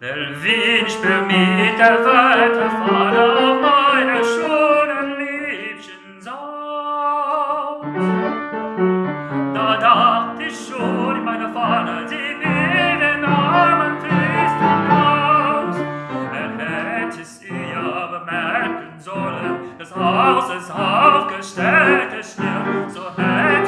Der Wind spürt mich der weite Vater auf meiner schönen Liebchen saß. Da dachte ich schon in meiner Fahne, sie will den armen Christen aus. Er hätte es ihr aber merken sollen, das Haus ist aufgestellt, der Stirn, so hätte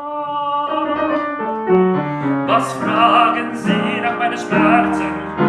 Was fragen Sie nach meinen Schmerzen?